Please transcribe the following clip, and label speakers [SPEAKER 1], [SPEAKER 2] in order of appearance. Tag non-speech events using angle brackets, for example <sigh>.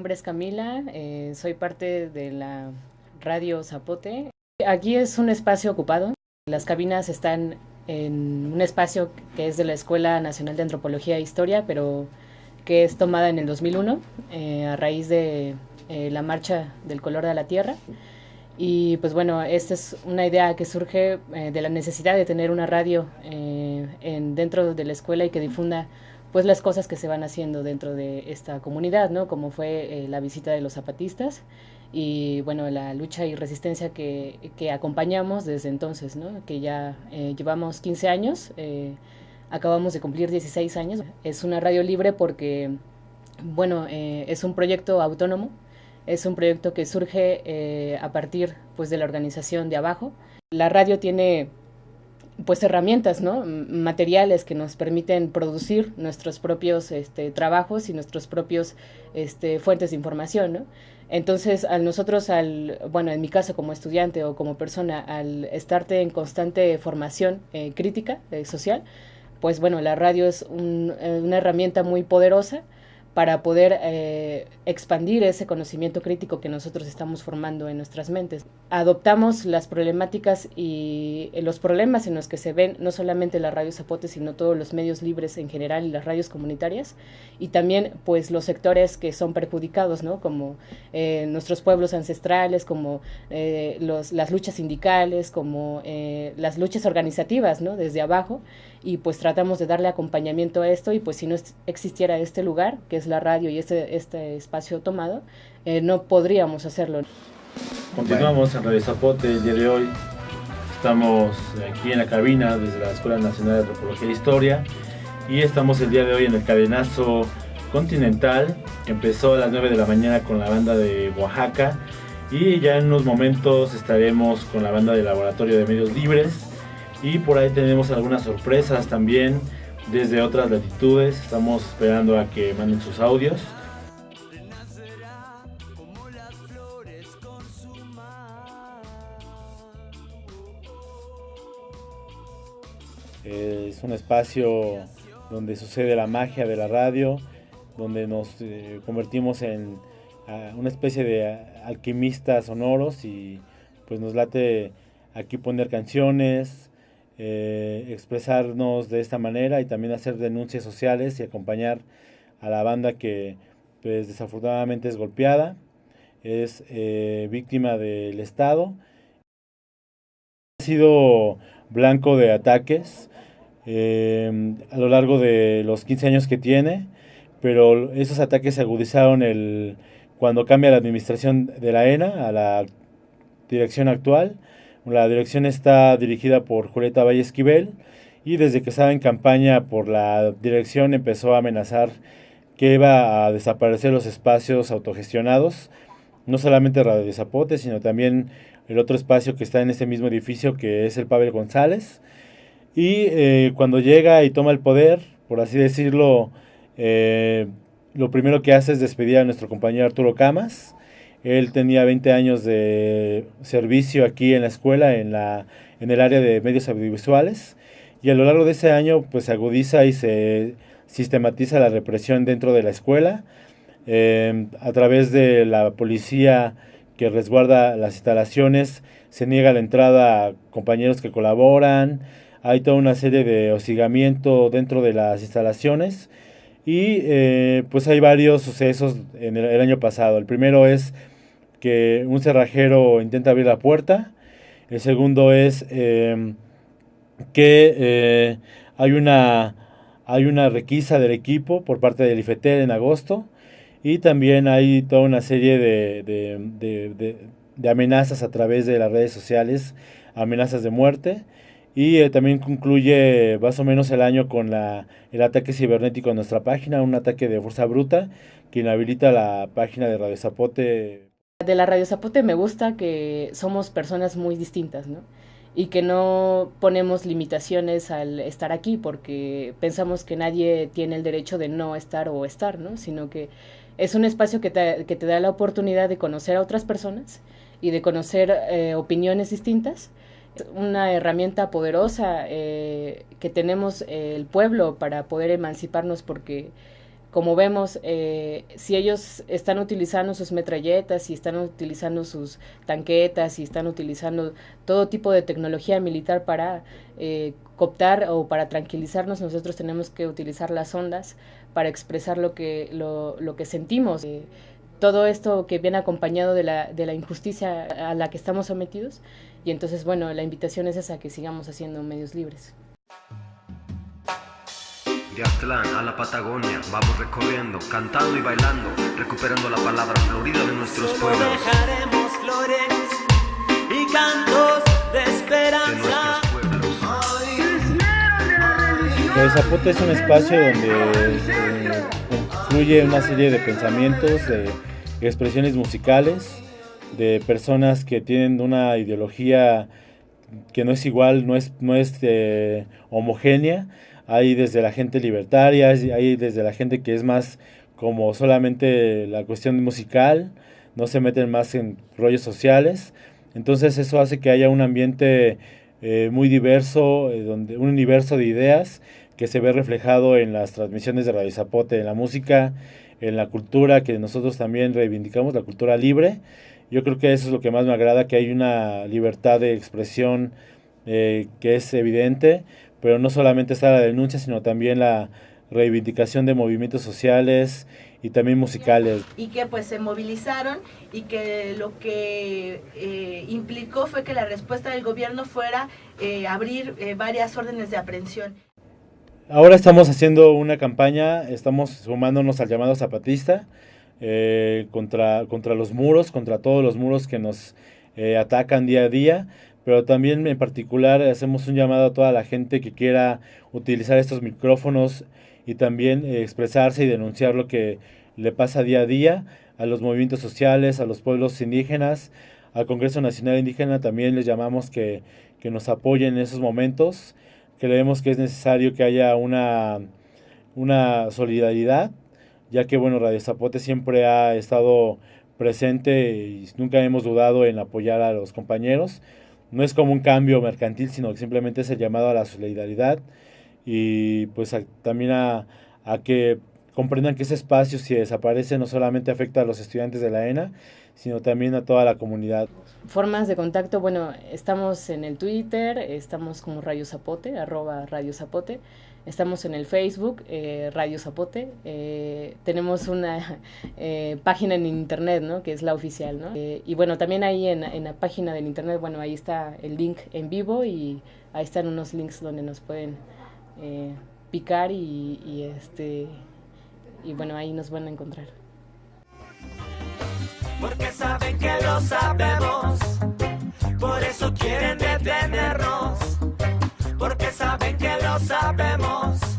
[SPEAKER 1] nombre es Camila, eh, soy parte de la Radio Zapote. Aquí es un espacio ocupado. Las cabinas están en un espacio que es de la Escuela Nacional de Antropología e Historia, pero que es tomada en el 2001 eh, a raíz de eh, la marcha del color de la tierra. Y pues bueno, esta es una idea que surge de la necesidad de tener una radio en, dentro de la escuela y que difunda pues las cosas que se van haciendo dentro de esta comunidad, ¿no? Como fue eh, la visita de los zapatistas y bueno, la lucha y resistencia que, que acompañamos desde entonces, ¿no? Que ya eh, llevamos 15 años, eh, acabamos de cumplir 16 años. Es una radio libre porque, bueno, es un proyecto autónomo, es un proyecto que surge a partir pues de la organización de abajo. La radio tiene pues herramientas, ¿no? materiales que nos permiten producir nuestros propios este, trabajos y nuestros propios este, fuentes de información, ¿no? Entonces, al nosotros, al, bueno, en mi caso como estudiante o como persona, al estarte en constante formación eh, crítica eh, social, pues bueno, la radio es un, eh, una herramienta muy poderosa para poder eh, expandir ese conocimiento crítico que nosotros estamos formando en nuestras mentes. Adoptamos las problemáticas y los problemas en los que se ven no solamente la radio Zapote, sino todos los medios libres en general y las radios comunitarias, y también pues los sectores que son perjudicados, ¿no? como eh, nuestros pueblos ancestrales, como eh, los, las luchas sindicales, como las luchas organizativas ¿no? desde abajo, y pues tratamos de darle acompañamiento a esto y pues si no existiera este lugar, que es la radio y este, este espacio tomado, eh, no podríamos hacerlo.
[SPEAKER 2] Continuamos en Radio Zapote el día de hoy. Estamos aquí en la cabina desde la Escuela Nacional de Antropología e Historia y estamos el día de hoy en el cadenazo continental. Empezó a las 9 de la mañana con la banda de Oaxaca y ya en unos momentos estaremos con la banda de Laboratorio de Medios Libres y por ahí tenemos algunas sorpresas también desde otras latitudes. Estamos esperando a que manden sus audios. Es un espacio donde sucede la magia de la radio, donde nos eh, convertimos en una especie de alquimistas sonoros y pues nos late aquí poner canciones, eh, expresarnos de esta manera y también hacer denuncias sociales y acompañar a la banda que pues desafortunadamente es golpeada, es eh, víctima del Estado. Ha sido blanco de ataques eh, a lo largo de los 15 años que tiene, pero esos ataques se agudizaron el, cuando cambia la administración de la ENA a la dirección actual la dirección está dirigida por Julieta Valle Esquivel y desde que estaba en campaña por la dirección empezó a amenazar que iba a desaparecer los espacios autogestionados, no solamente Radio de Zapote, sino también el otro espacio que está en ese mismo edificio que es el Pavel González. Y eh, cuando llega y toma el poder, por así decirlo, eh, lo primero que hace es despedir a nuestro compañero Arturo Camas, él tenía 20 años de servicio aquí en la escuela, en, la, en el área de medios audiovisuales, y a lo largo de ese año pues se agudiza y se sistematiza la represión dentro de la escuela em, a través de la policía que resguarda las instalaciones, se niega la entrada a compañeros que colaboran, hay toda una serie de hostigamiento dentro de las instalaciones. Y eh, pues hay varios sucesos en el, año pasado. El primero es que un cerrajero intenta abrir la puerta. El segundo es em, que eh, hay, una, hay una requisa del equipo por parte del IFETEL en agosto. Y también hay toda una serie de, amenazas a través de las redes sociales, amenazas de muerte. Y eh, también concluye más o menos el año con la, el ataque cibernético a nuestra página, un ataque de fuerza bruta que inhabilita la página de Radio Zapote
[SPEAKER 1] de la Radio Zapote me gusta que somos personas muy distintas, ¿no? Y que no ponemos limitaciones al estar aquí porque pensamos que nadie tiene el derecho de no estar o estar, ¿no? Sino que es un espacio que te, da la oportunidad de conocer a otras personas y de conocer eh, opiniones distintas. Una herramienta poderosa eh, que tenemos el pueblo para poder emanciparnos porque como vemos, eh, si ellos están utilizando sus metralletas, si están utilizando sus tanquetas, si están utilizando todo tipo de tecnología militar para eh, cooptar o para tranquilizarnos, nosotros tenemos que utilizar las ondas para expresar lo que, lo, lo que sentimos. Eh, todo esto que viene acompañado de la, de la injusticia a la que estamos sometidos. Y entonces, bueno, la invitación es esa, que sigamos haciendo medios libres.
[SPEAKER 3] De Aztlán a la Patagonia, vamos recorriendo, cantando y bailando, recuperando la palabra florida de nuestros
[SPEAKER 4] Solo
[SPEAKER 3] pueblos.
[SPEAKER 4] dejaremos flores y cantos de
[SPEAKER 3] De
[SPEAKER 4] esperanza.
[SPEAKER 3] nuestros pueblos.
[SPEAKER 2] Radio Zapote es un espacio donde eh, confluye una serie de pensamientos, de expresiones musicales, de personas que tienen una ideología que no es igual, no es, no es eh, homogénea. Hay desde la gente libertaria, hay desde la gente que es más como solamente la cuestión musical, no se meten más en rollos sociales. Entonces eso hace que haya un ambiente eh, muy diverso, eh, donde, un universo de ideas que se ve reflejado en las transmisiones de Radio Zapote, en la música, en la cultura que nosotros también reivindicamos, la cultura libre. Yo creo que eso es lo que más me agrada, que hay una libertad de expresión eh, que es evidente, pero no solamente está la denuncia, sino también la reivindicación de movimientos sociales y también musicales.
[SPEAKER 5] y que pues se movilizaron y que lo que eh, implicó fue que la respuesta del gobierno fuera eh, abrir eh, varias órdenes de aprehensión.
[SPEAKER 2] Ahora estamos haciendo una campaña, estamos sumándonos al llamado zapatista contra, contra los muros, contra todos los muros que nos atacan día a día, pero también en particular hacemos un llamado a toda la gente que quiera utilizar estos micrófonos y también eh, expresarse y denunciar lo que le pasa día a día a los movimientos sociales, a los pueblos indígenas, al Congreso Nacional Indígena también les llamamos que, que nos apoyen en esos momentos. Creemos que es necesario que haya una, una solidaridad, ya que bueno, Radio Zapote siempre ha estado presente y nunca hemos dudado en apoyar a los compañeros. No es como un cambio mercantil, sino que simplemente es el llamado a la solidaridad y pues a- también a, a que comprendan que ese espacio si desaparece no solamente afecta a los estudiantes de la ENA, sino también a toda la comunidad.
[SPEAKER 1] Formas de contacto, bueno, estamos en el Twitter, estamos como Radio Zapote, arroba Radio Zapote, estamos en el Facebook, eh, Radio Zapote, eh, tenemos una <laughs> eh, página en internet, ¿no? Que es la oficial, ¿no? Eh, y bueno, también ahí en, en la página del internet, bueno, ahí está el link en vivo y ahí están unos links donde nos pueden eh, picar y, y este y bueno, ahí nos van a encontrar.
[SPEAKER 4] Porque saben que lo sabemos. Por eso quieren detenernos. Porque saben que lo sabemos.